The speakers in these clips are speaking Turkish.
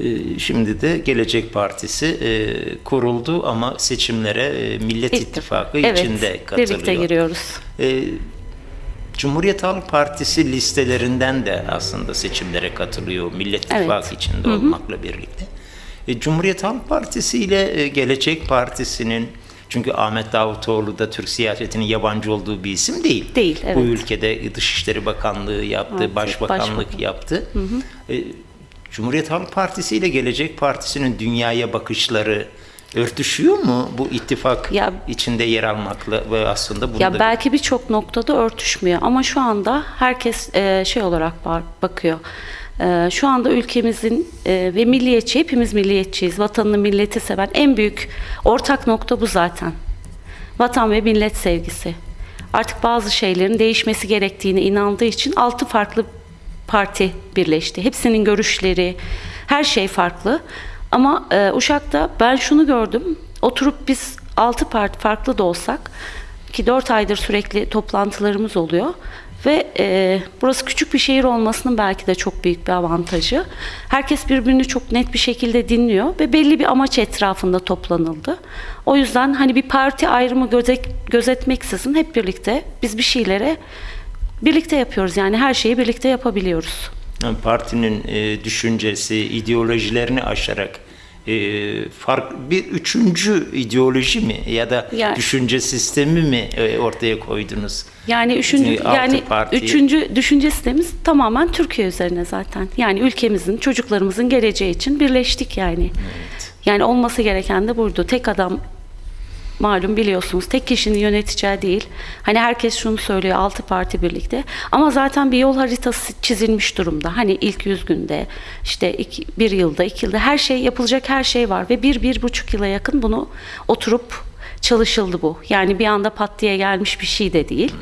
E, Şimdi de Gelecek Partisi e, kuruldu ama seçimlere e, Millet İttifakı Evet, içinde katılıyor. birlikte giriyoruz. E, Cumhuriyet Halk Partisi listelerinden de aslında seçimlere katılıyor Millet Evet. İttifakı içinde olmakla birlikte. E, Cumhuriyet Halk Partisi ile Gelecek Partisi'nin çünkü Ahmet Davutoğlu da Türk siyasetinin yabancı olduğu bir isim değil. Değil, Bu evet. ülkede Dışişleri Bakanlığı yaptı, Evet, Başbakanlık başbakan. yaptı. E, Cumhuriyet Halk Partisi ile Gelecek Partisi'nin dünyaya bakışları örtüşüyor mu bu ittifak Ya- içinde yer almakla ve aslında bunu Ya da belki birçok noktada örtüşmüyor ama şu anda herkes e, şey olarak ba- bakıyor. E, şu anda ülkemizin e, ve milliyetçi, hepimiz milliyetçiyiz. Vatanını, milleti seven en büyük ortak nokta bu zaten. Vatan ve millet sevgisi. Artık bazı şeylerin değişmesi gerektiğine inandığı için altı farklı parti birleşti. Hepsinin görüşleri, her şey farklı. Ama e, Uşak'ta ben şunu gördüm. Oturup biz altı parti farklı da olsak ki dört aydır sürekli toplantılarımız oluyor. Ve e, burası küçük bir şehir olmasının belki de çok büyük bir avantajı. Herkes birbirini çok net bir şekilde dinliyor ve belli bir amaç etrafında toplanıldı. O yüzden hani bir parti ayrımı gözet, gözetmeksizin hep birlikte biz bir şeylere birlikte yapıyoruz. Yani her şeyi birlikte yapabiliyoruz. Partinin e, düşüncesi, ideolojilerini aşarak e, fark bir üçüncü ideoloji mi ya da Yani- düşünce sistemi mi e, ortaya koydunuz? Yani üçüncü altı yani parti- üçüncü düşünce sistemimiz tamamen Türkiye üzerine zaten. Yani ülkemizin, çocuklarımızın geleceği için birleştik yani. Yani olması gereken de buydu. Tek adam malum biliyorsunuz tek kişinin yöneteceği değil. Hani herkes şunu söylüyor altı parti birlikte. Ama zaten bir yol haritası çizilmiş durumda. Hani ilk yüz günde işte iki, bir yılda iki yılda her şey yapılacak her şey var. Ve bir, bir buçuk yıla yakın bunu oturup çalışıldı bu. Yani bir anda pat diye gelmiş bir şey de değil.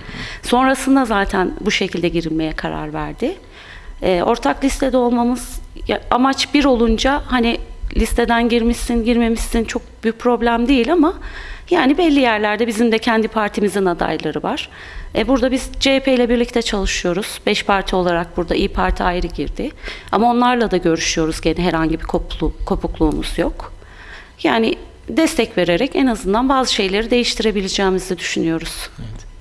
Sonrasında zaten bu şekilde girilmeye karar verdi. Ee, ortak listede olmamız amaç bir olunca hani listeden girmişsin girmemişsin çok büyük problem değil ama yani belli yerlerde bizim de kendi partimizin adayları var. E, burada biz CHP ile birlikte çalışıyoruz. Beş parti olarak burada İyi Parti ayrı girdi. Ama onlarla da görüşüyoruz gene herhangi bir koplu, kopukluğumuz yok. Yani destek vererek en azından bazı şeyleri değiştirebileceğimizi düşünüyoruz. Evet.